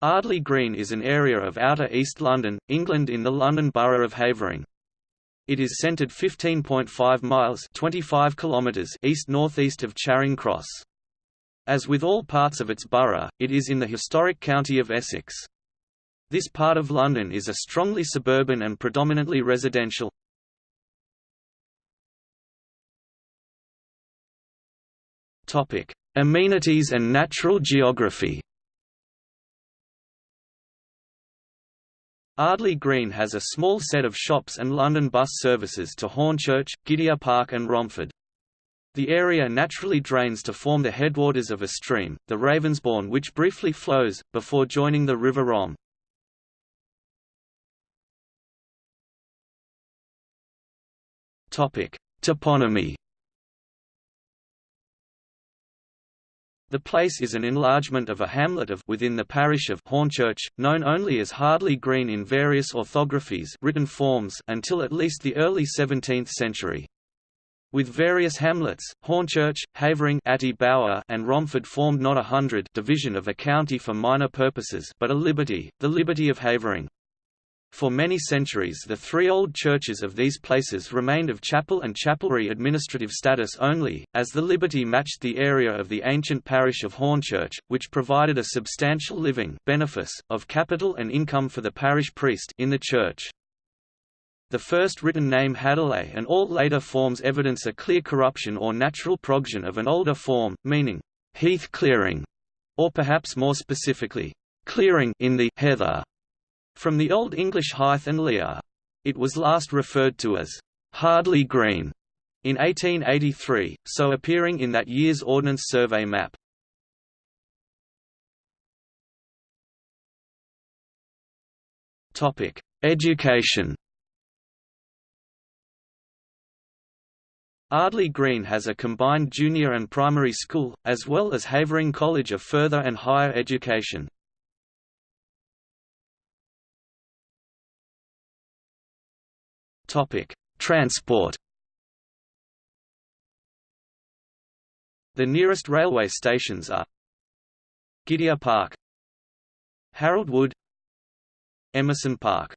Ardleigh Green is an area of Outer East London, England in the London Borough of Havering. It is centred 15.5 miles 25 kilometres east-northeast of Charing Cross. As with all parts of its borough, it is in the historic county of Essex. This part of London is a strongly suburban and predominantly residential. Amenities and natural geography Ardleigh Green has a small set of shops and London bus services to Hornchurch, Gidea Park and Romford. The area naturally drains to form the headwaters of a stream, the Ravensbourne which briefly flows, before joining the River Rom. Toponymy The place is an enlargement of a hamlet of within the parish of Hornchurch, known only as Hardley Green in various orthographies written forms until at least the early 17th century. With various hamlets, Hornchurch, Havering Bower, and Romford formed not a hundred division of a county for minor purposes but a liberty, the liberty of Havering. For many centuries the three old churches of these places remained of chapel and chapelry administrative status only, as the liberty matched the area of the ancient parish of Hornchurch, which provided a substantial living benefice, of capital and income for the parish priest in the church. The first written name Hadley and all later forms evidence a clear corruption or natural progeny of an older form, meaning, heath clearing, or perhaps more specifically, clearing in the heather. From the Old English Hythe and Lear. It was last referred to as Hardley Green in 1883, so appearing in that year's Ordnance Survey map. Topic: Education Ardleigh Green has a combined junior and primary school, as well as Havering College of Further and Higher Education. Topic: Transport. The nearest railway stations are Gidea Park, Harold Wood, Emerson Park.